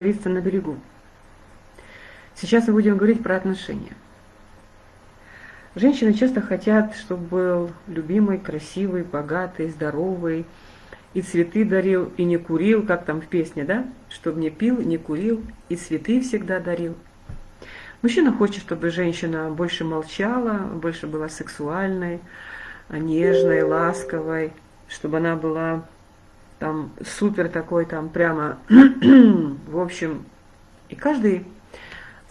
говорится на берегу. Сейчас мы будем говорить про отношения. Женщины часто хотят, чтобы был любимый, красивый, богатый, здоровый, и цветы дарил, и не курил, как там в песне, да? Чтобы не пил, не курил, и цветы всегда дарил. Мужчина хочет, чтобы женщина больше молчала, больше была сексуальной, нежной, ласковой, чтобы она была там супер такой, там прямо, в общем, и каждый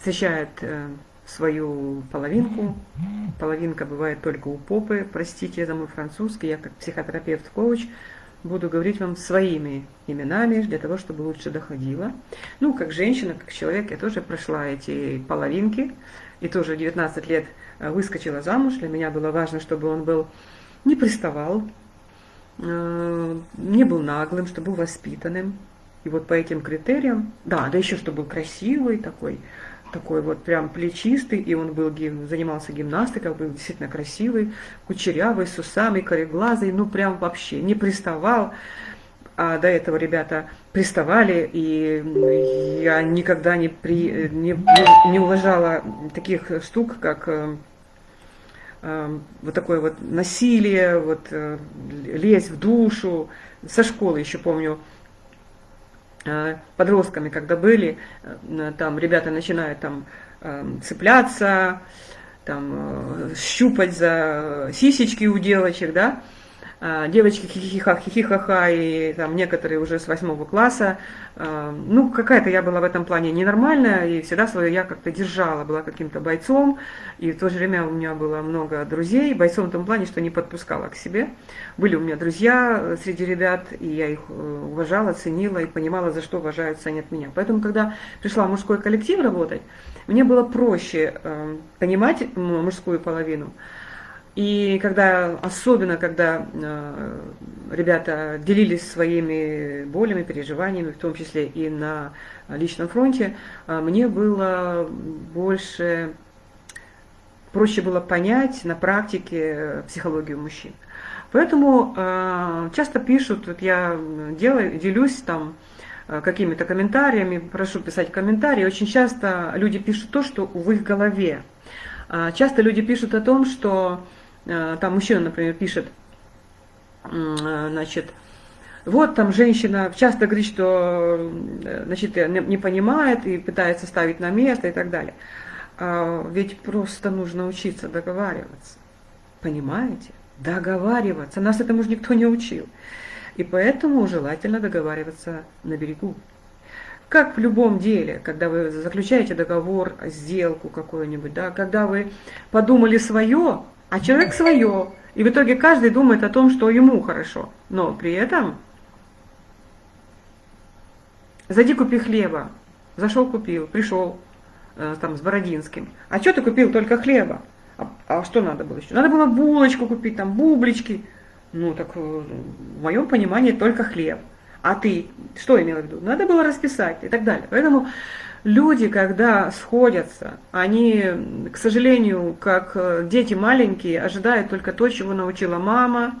защищает э, свою половинку. Половинка бывает только у попы, простите, это мой французский, я как психотерапевт-коуч буду говорить вам своими именами, для того, чтобы лучше доходило. Ну, как женщина, как человек, я тоже прошла эти половинки, и тоже 19 лет э, выскочила замуж. Для меня было важно, чтобы он был не приставал, не был наглым, что был воспитанным. И вот по этим критериям, да, да еще что был красивый такой, такой вот прям плечистый, и он был, занимался гимнастикой, был действительно красивый, кучерявый, с усами, кореглазый, ну прям вообще не приставал. А до этого ребята приставали, и я никогда не, при, не, не уважала таких штук, как э, вот такое вот насилие, вот э, лезть в душу. Со школы еще помню, э, подростками, когда были, э, там ребята начинают там эм, цепляться, там щупать за сисечки у девочек, да, девочки хихиха, хихихаха, и там некоторые уже с восьмого класса. А, ну, какая-то я была в этом плане ненормальная, и всегда свое я как-то держала, была каким-то бойцом, и в то же время у меня было много друзей, бойцом в том плане, что не подпускала к себе. Были у меня друзья среди ребят, и я их э, уважала, ценила и понимала, за что уважают, ценят меня. Поэтому, когда пришла в мужской коллектив работать, мне было проще э, понимать мужскую половину, и когда, особенно когда э, ребята делились своими болями, переживаниями, в том числе и на личном фронте, э, мне было больше, проще было понять на практике психологию мужчин. Поэтому э, часто пишут, вот я делаю, делюсь там э, какими-то комментариями, прошу писать комментарии, очень часто люди пишут то, что в их голове. Э, часто люди пишут о том, что Э, там мужчина, например, пишет, э, значит, вот там женщина часто говорит, что э, значит, не понимает и пытается ставить на место и так далее. А ведь просто нужно учиться договариваться. Понимаете? Договариваться. Нас этому же никто не учил. И поэтому желательно договариваться на берегу. Как в любом деле, когда вы заключаете договор, сделку какую-нибудь, да, когда вы подумали свое, а человек свое. И в итоге каждый думает о том, что ему хорошо. Но при этом зайди купи хлеба. Зашел купил, пришел э, там с Бородинским. А что ты купил только хлеба? А, а что надо было еще? Надо было булочку купить, там бублички. Ну так э, в моем понимании только хлеб. А ты что имел в виду? Надо было расписать и так далее. Поэтому люди, когда сходятся, они, к сожалению, как э, дети маленькие, ожидают только то, чего научила мама,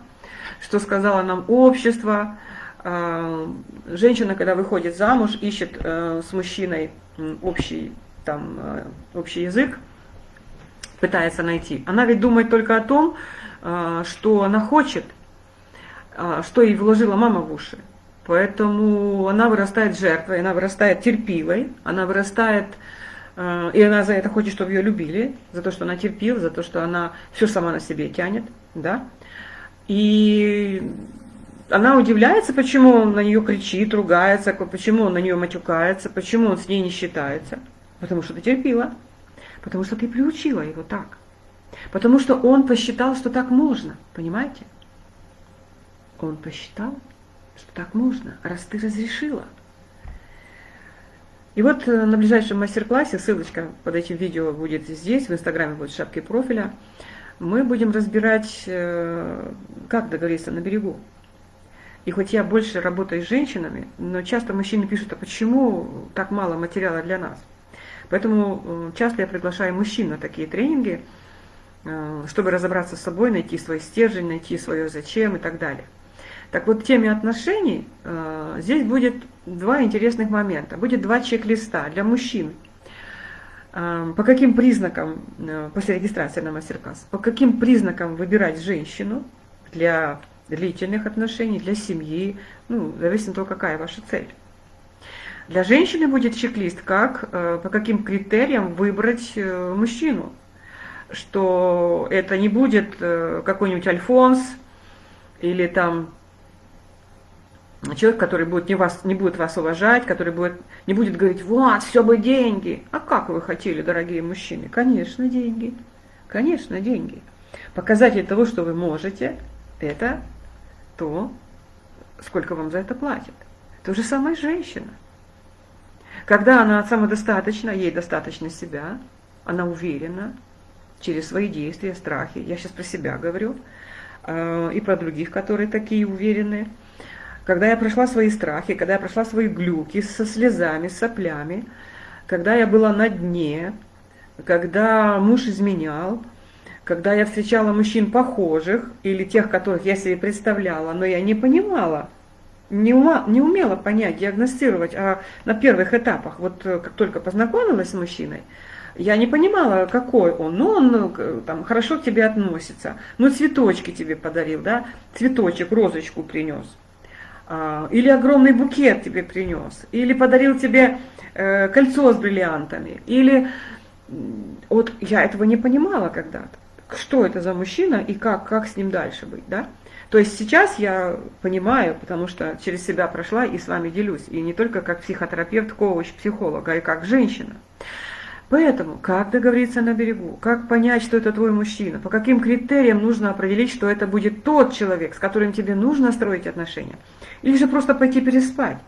что сказала нам общество. А, женщина, когда выходит замуж, ищет э, с мужчиной общий, там, э, общий язык, пытается найти. Она ведь думает только о том, что она хочет, что ей вложила мама в уши. Поэтому она вырастает жертвой, она вырастает терпивой, она вырастает, э, и она за это хочет, чтобы ее любили, за то, что она терпила, за то, что она все сама на себе тянет, да. И она удивляется, почему он на нее кричит, ругается, почему он на нее матюкается, почему он с ней не считается. Потому что ты терпила, потому что ты приучила его так. Потому что он посчитал, что так можно, понимаете? Он посчитал, что так можно, раз ты разрешила. И вот э, на ближайшем мастер-классе, ссылочка под этим видео будет здесь, в инстаграме будет в шапке профиля, мы будем разбирать, э, как договориться на берегу. И хоть я больше работаю с женщинами, но часто мужчины пишут, а почему так мало материала для нас? Поэтому э, часто я приглашаю мужчин на такие тренинги, чтобы разобраться с собой, найти свой стержень, найти свое зачем и так далее. Так вот, в теме отношений э, здесь будет два интересных момента. Будет два чек-листа для мужчин. Э, по каким признакам, э, после регистрации на мастер-класс, по каким признакам выбирать женщину для длительных отношений, для семьи, ну, зависит от того, какая ваша цель. Для женщины будет чек-лист, как, э, по каким критериям выбрать э, мужчину. Что это не будет э, какой-нибудь альфонс или там человек, который будет не, вас, не будет вас уважать, который будет, не будет говорить, вот, все бы деньги. А как вы хотели, дорогие мужчины? Конечно, деньги. Конечно, деньги. Показатель того, что вы можете, это то, сколько вам за это платят. То же самое женщина. Когда она самодостаточна, ей достаточно себя, она уверена через свои действия, страхи. Я сейчас про себя говорю, э, и про других, которые такие уверенные. Когда я прошла свои страхи, когда я прошла свои глюки со слезами, соплями, когда я была на дне, когда муж изменял, когда я встречала мужчин похожих или тех, которых я себе представляла, но я не понимала, не, ума, не умела понять, диагностировать, а на первых этапах, вот э, как только познакомилась с мужчиной, я не понимала, какой он. Ну, он ну, там, хорошо к тебе относится. Ну, цветочки тебе подарил, да? Цветочек, розочку принес. А, или огромный букет тебе принес. Или подарил тебе э, кольцо с бриллиантами. Или... Вот я этого не понимала когда-то что это за мужчина и как, как с ним дальше быть, да? То есть сейчас я понимаю, потому что через себя прошла и с вами делюсь, и не только как психотерапевт, коуч, психолог, а и как женщина. Поэтому, как договориться на берегу, как понять, что это твой мужчина, по каким критериям нужно определить, что это будет тот человек, с которым тебе нужно строить отношения, или же просто пойти переспать.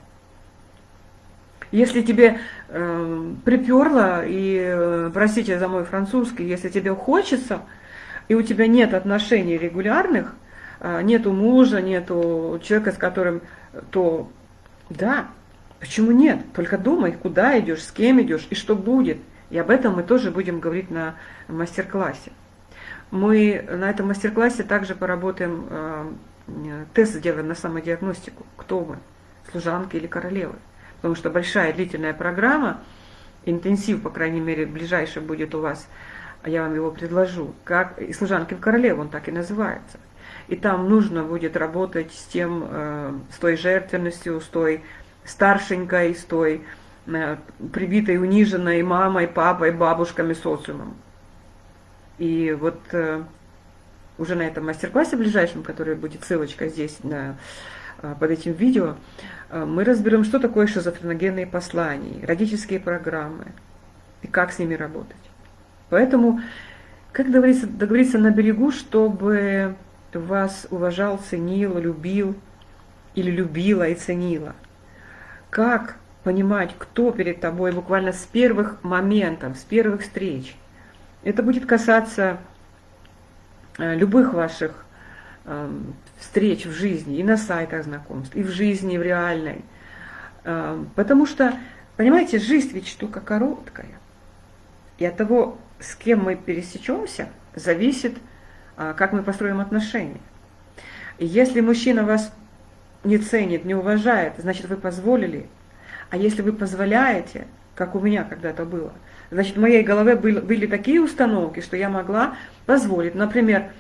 Если тебе э, приперло, и, э, простите за мой французский, если тебе хочется – и у тебя нет отношений регулярных, а, нету мужа, нету человека, с которым, то да, почему нет? Только думай, куда идешь, с кем идешь и что будет. И об этом мы тоже будем говорить на мастер-классе. Мы на этом мастер-классе также поработаем, а, тест сделаем на самодиагностику, кто мы, служанки или королевы. Потому что большая длительная программа, интенсив, по крайней мере, ближайший будет у вас а я вам его предложу, как и служанки в королеву, он так и называется. И там нужно будет работать с тем, э, с той жертвенностью, с той старшенькой, с той э, прибитой, униженной мамой, папой, бабушками, социумом. И вот э, уже на этом мастер-классе ближайшем, который будет ссылочка здесь на, под этим видео, мы разберем, что такое шизофреногенные послания, родительские программы и как с ними работать. Поэтому, как договориться, договориться на берегу, чтобы вас уважал, ценил, любил или любила и ценила? Как понимать, кто перед тобой буквально с первых моментов, с первых встреч? Это будет касаться любых ваших эм, встреч в жизни, и на сайтах знакомств, и в жизни, в реальной. Эм, потому что, понимаете, жизнь ведь штука короткая. И от того, с кем мы пересечемся, зависит, как мы построим отношения. И если мужчина вас не ценит, не уважает, значит, вы позволили. А если вы позволяете, как у меня когда-то было, значит, в моей голове были, были такие установки, что я могла позволить. Например,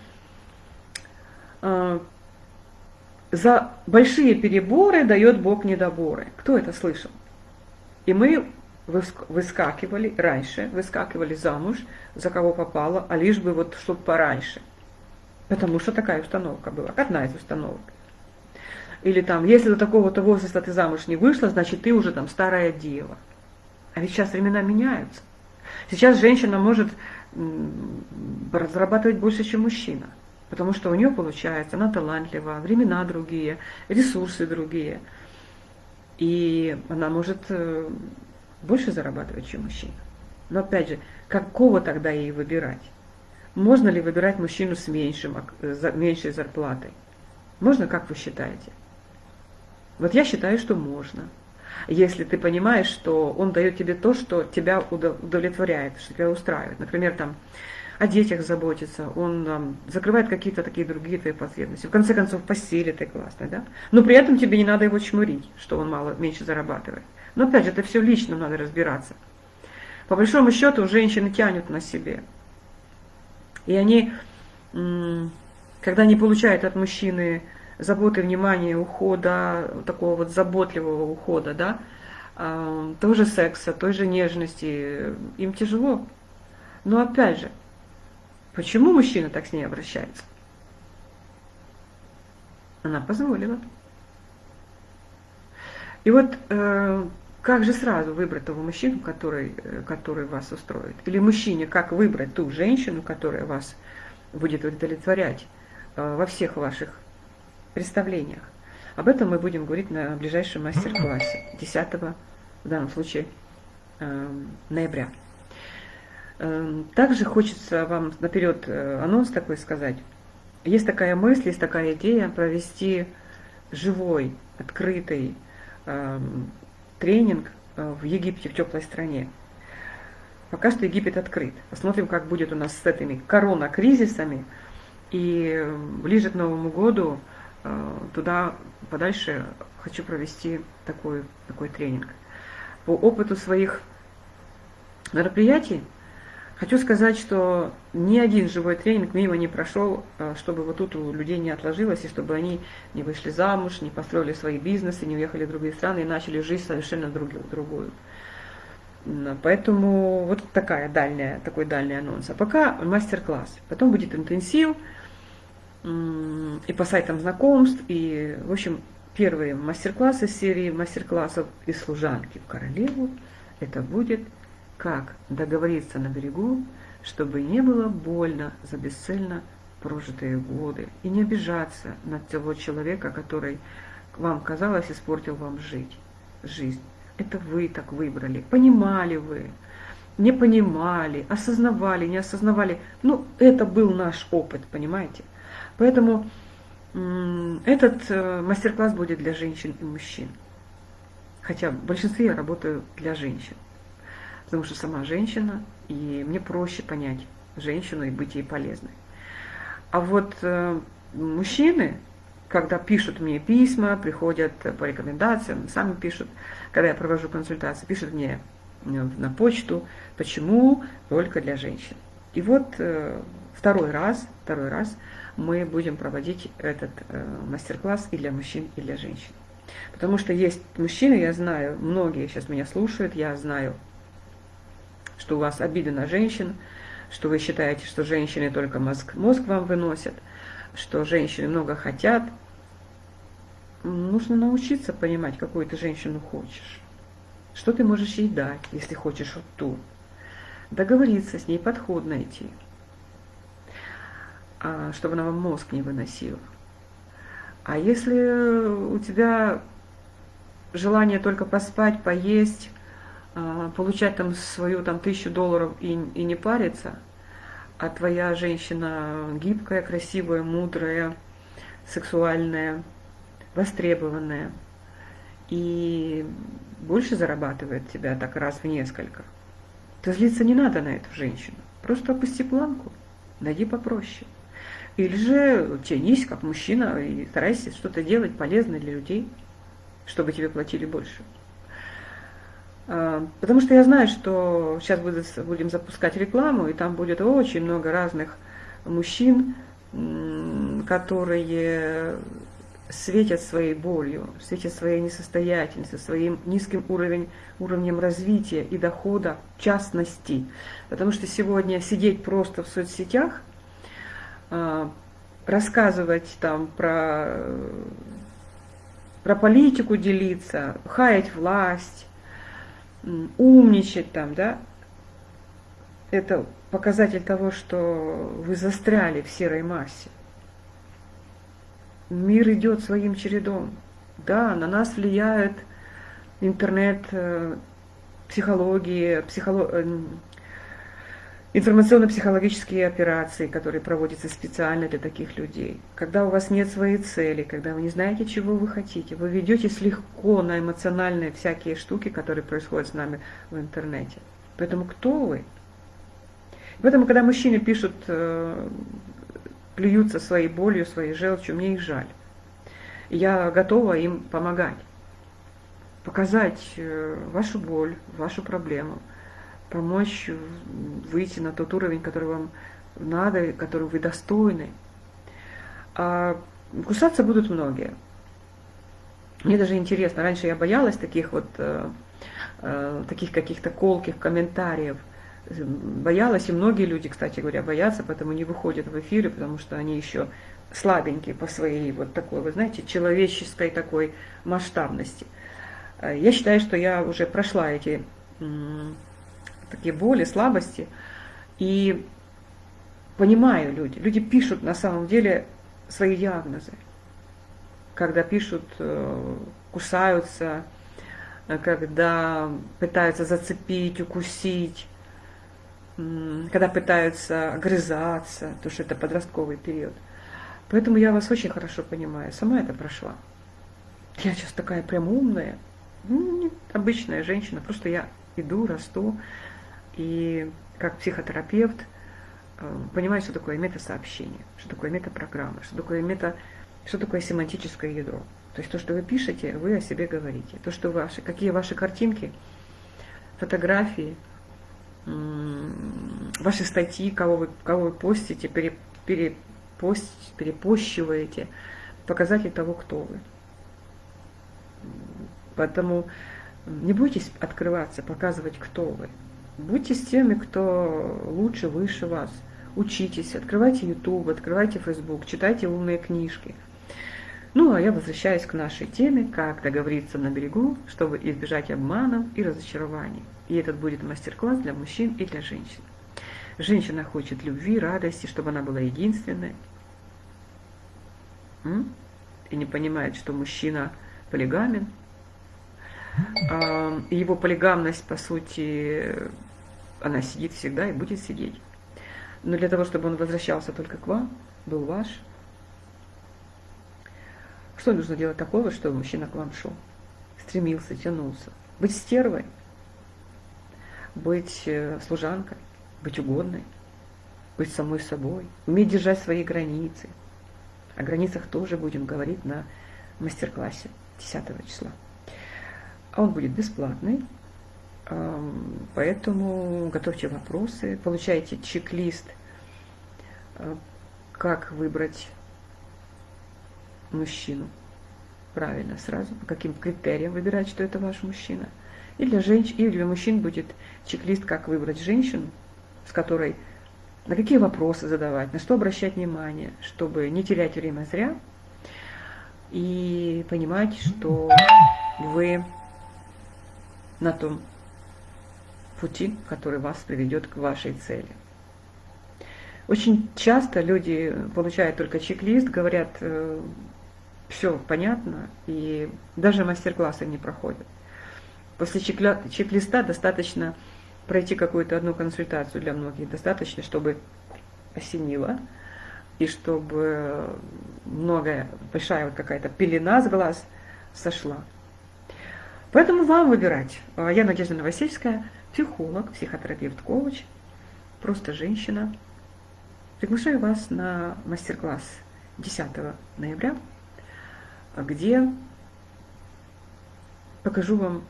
а, за большие переборы дает Бог недоборы. Кто это слышал? И мы выскакивали раньше, выскакивали замуж, за кого попало, а лишь бы вот, чтобы пораньше. Потому что такая установка была, одна из установок. Или там, если до такого-то возраста ты замуж не вышла, значит, ты уже там старая дева. А ведь сейчас времена меняются. Сейчас женщина может разрабатывать больше, чем мужчина. Потому что у нее получается, она талантлива, времена другие, ресурсы другие. И она может э, больше зарабатывать, чем мужчина. Но опять же, какого тогда ей выбирать? Можно ли выбирать мужчину с меньшим, меньшей зарплатой? Можно, как вы считаете? Вот я считаю, что можно. Если ты понимаешь, что он дает тебе то, что тебя удовлетворяет, что тебя устраивает. Например, там о детях заботится, он там, закрывает какие-то такие другие твои потребности. В конце концов, постель ты классная, да? Но при этом тебе не надо его чмурить, что он мало, меньше зарабатывает. Но опять же, это все лично надо разбираться. По большому счету, женщины тянут на себе. И они, когда не получают от мужчины заботы, внимания, ухода, такого вот заботливого ухода, да, а, тоже секса, той же нежности, им тяжело. Но опять же, почему мужчина так с ней обращается? Она позволила. И вот э, как же сразу выбрать того мужчину, который, э, который вас устроит? Или мужчине, как выбрать ту женщину, которая вас будет удовлетворять э, во всех ваших представлениях? Об этом мы будем говорить на ближайшем мастер-классе 10 в данном случае эм, ноября. Эм, также хочется вам наперед э, анонс такой сказать. Есть такая мысль, есть такая идея провести живой, открытый эм, тренинг э, в Египте, в теплой стране. Пока что Египет открыт. Посмотрим, как будет у нас с этими корона-кризисами. И ближе к Новому году э, туда подальше хочу провести такой, такой тренинг. По опыту своих мероприятий хочу сказать, что ни один живой тренинг мимо не прошел, э, чтобы вот тут у людей не отложилось, и чтобы они не вышли замуж, не построили свои бизнесы, не уехали в другие страны и начали жизнь совершенно другую. Поэтому вот такая дальняя, такой дальний анонс. А пока мастер-класс. Потом будет интенсив и по сайтам знакомств. И, в общем, первые мастер-классы серии мастер-классов из служанки в королеву. Это будет как договориться на берегу, чтобы не было больно за бесцельно прожитые годы, и не обижаться на того человека, который вам казалось испортил вам жить, жизнь. Это вы так выбрали, понимали вы, не понимали, осознавали, не осознавали. Ну, это был наш опыт, понимаете? Поэтому этот э, мастер-класс будет для женщин и мужчин. Хотя в большинстве я работаю для женщин потому что сама женщина, и мне проще понять женщину и быть ей полезной. А вот э, мужчины, когда пишут мне письма, приходят по рекомендациям, сами пишут, когда я провожу консультации, пишут мне э, на почту, почему только для женщин. И вот э, второй раз, второй раз мы будем проводить этот э, мастер-класс и для мужчин, и для женщин. Потому что есть мужчины, я знаю, многие сейчас меня слушают, я знаю что у вас обида на женщин, что вы считаете, что женщины только мозг, мозг вам выносят, что женщины много хотят. Нужно научиться понимать, какую ты женщину хочешь. Что ты можешь ей дать, если хочешь вот ту. Договориться с ней, подход найти, чтобы она вам мозг не выносила. А если у тебя желание только поспать, поесть, а, получать там свою там тысячу долларов и, и не париться, а твоя женщина гибкая, красивая, мудрая, сексуальная, востребованная и больше зарабатывает тебя так раз в несколько, то злиться не надо на эту женщину. Просто опусти планку, найди попроще. Или же тянись как мужчина и старайся что-то делать полезное для людей, чтобы тебе платили больше. А, потому что я знаю, что сейчас будем запускать рекламу, и там будет очень много разных мужчин, которые светят своей болью, светят своей несостоятельностью, своим низким уровень, уровнем развития и дохода, в частности. Потому что сегодня сидеть просто в соцсетях, рассказывать там про, про политику делиться, хаять власть, умничать там, да, это показатель того, что вы застряли в серой массе. Мир идет своим чередом. Да, на нас влияет интернет, э, психология, психолог... Информационно-психологические операции, которые проводятся специально для таких людей. Когда у вас нет своей цели, когда вы не знаете, чего вы хотите, вы ведетесь легко на эмоциональные всякие штуки, которые происходят с нами в интернете. Поэтому кто вы? Поэтому, когда мужчины пишут, э, плюются своей болью, своей желчью, мне их жаль. Я готова им помогать, показать э, вашу боль, вашу проблему, помочь выйти на тот уровень, который вам надо, который вы достойны. А кусаться будут многие. Мне даже интересно, раньше я боялась таких вот, э, э, таких каких-то колких комментариев. Боялась, и многие люди, кстати говоря, боятся, поэтому не выходят в эфиры, потому что они еще слабенькие по своей вот такой, вы знаете, человеческой такой масштабности. Э, я считаю, что я уже прошла эти такие боли, слабости, и понимаю люди. Люди пишут на самом деле свои диагнозы когда пишут, э, кусаются, э, когда пытаются зацепить, укусить, когда пытаются огрызаться, потому что это подростковый период. Поэтому я вас очень хорошо понимаю, сама это прошла. Я сейчас такая прям умная, ну, обычная женщина, просто я иду, расту, и как психотерапевт э, понимаю, что такое метасообщение, что такое метапрограмма, что такое мета что такое семантическое ядро? То есть то, что вы пишете, вы о себе говорите. То, что ваши, какие ваши картинки, фотографии, ваши статьи, кого вы, кого вы постите, пере, перепост, перепощиваете, показатель того, кто вы. Поэтому не бойтесь открываться, показывать, кто вы. Будьте с теми, кто лучше, выше вас. Учитесь, открывайте YouTube, открывайте Facebook, читайте умные книжки – ну, а я возвращаюсь к нашей теме, как договориться на берегу, чтобы избежать обманов и разочарований. И этот будет мастер-класс для мужчин и для женщин. Женщина хочет любви, радости, чтобы она была единственной. И не понимает, что мужчина полигамен. Его полигамность, по сути, она сидит всегда и будет сидеть. Но для того, чтобы он возвращался только к вам, был ваш, что нужно делать такого, чтобы мужчина к вам шел? Стремился, тянулся. Быть стервой, быть э, служанкой, быть угодной, быть самой собой, уметь держать свои границы. О границах тоже будем говорить на мастер-классе 10 числа. А он будет бесплатный, поэтому готовьте вопросы, получайте чек-лист, э, как выбрать мужчину. Правильно, сразу по каким критериям выбирать, что это ваш мужчина. И для женщин, и для мужчин будет чек-лист, как выбрать женщину, с которой на какие вопросы задавать, на что обращать внимание, чтобы не терять время зря и понимать, что вы на том пути, который вас приведет к вашей цели. Очень часто люди получают только чек-лист, говорят, э, все понятно, и даже мастер-классы не проходят. После чек-листа достаточно пройти какую-то одну консультацию для многих, достаточно, чтобы осенило, и чтобы многое, большая вот какая-то пелена с глаз сошла. Поэтому вам выбирать. А я Надежда Новосельская, психолог, психотерапевт, коуч, просто женщина. Приглашаю вас на мастер-класс 10 ноября где покажу вам,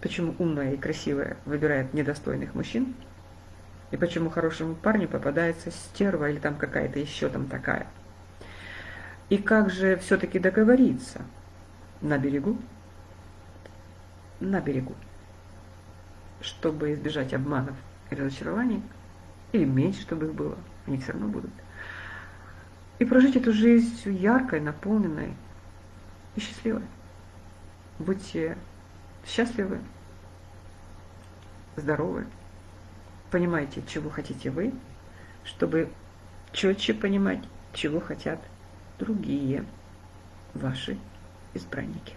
почему умная и красивая выбирает недостойных мужчин, и почему хорошему парню попадается стерва или там какая-то еще там такая. И как же все-таки договориться на берегу, на берегу, чтобы избежать обманов и разочарований, или меньше, чтобы их было, они все равно будут и прожить эту жизнь яркой, наполненной и счастливой. Будьте счастливы, здоровы, понимайте, чего хотите вы, чтобы четче понимать, чего хотят другие ваши избранники.